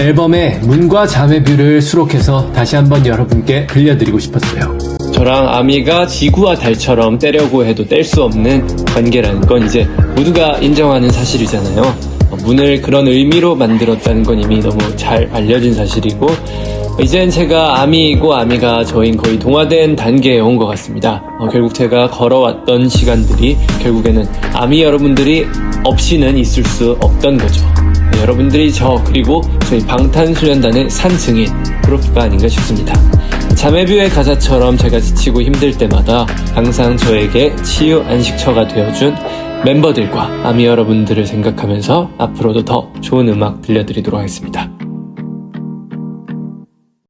앨범의 문과 자매뷰를 수록해서 다시 한번 여러분께 들려드리고 싶었어요. 저랑 아미가 지구와 달처럼 떼려고 해도 뗄 수 없는 관계라는 건 이제 모두가 인정하는 사실이잖아요. 어, 문을 그런 의미로 만들었다는 건 이미 너무 잘 알려진 사실이고 이젠 제가 아미이고 아미가 저인 거의 동화된 단계에 온 것 같습니다. 어, 결국 제가 걸어왔던 시간들이 결국에는 아미 여러분들이 없이는 있을 수 없던 거죠. 네, 여러분들이 저 그리고 저희 방탄소년단의 산 증인 프로프가 아닌가 싶습니다. 자매뷰의 가사처럼 제가 지치고 힘들 때마다 항상 저에게 치유 안식처가 되어준 멤버들과 아미 여러분들을 생각하면서 앞으로도 더 좋은 음악 들려드리도록 하겠습니다.